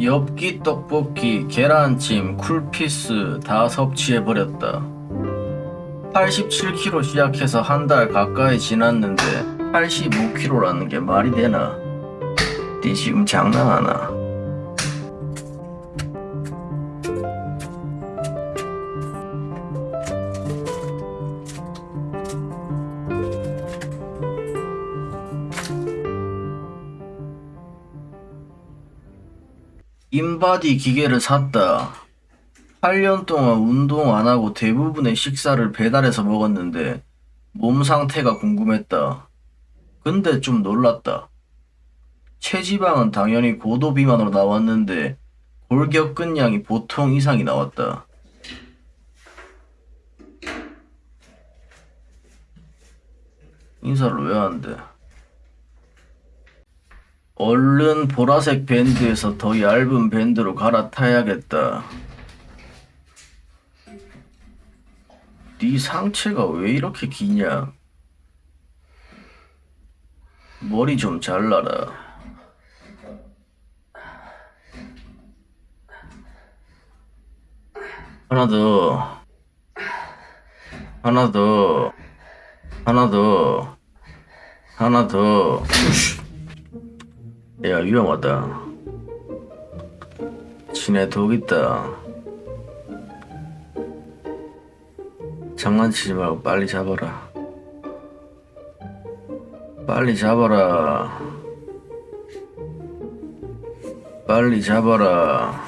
엽기 떡볶이, 계란찜, 쿨피스 다 섭취해버렸다. 87kg 시작해서 한 달 가까이 지났는데 85kg라는 게 말이 되나? 니 지금 장난하나? 인바디 기계를 샀다. 8년 동안 운동 안 하고 대부분의 식사를 배달해서 먹었는데 몸 상태가 궁금했다. 근데 좀 놀랐다. 체지방은 당연히 고도 비만으로 나왔는데 골격근량이 보통 이상이 나왔다. 인사를 왜안 돼? 얼른 보라색 밴드에서 더 얇은 밴드로 갈아타야겠다. 네 상체가 왜 이렇게 기냐? 머리 좀 잘라라. 하나 더. 하나 더. 하나 더. 하나 더. 야, 위험하다. 지네 독 있다. 장난치지 말고 빨리 잡아라. 빨리 잡아라. 빨리 잡아라.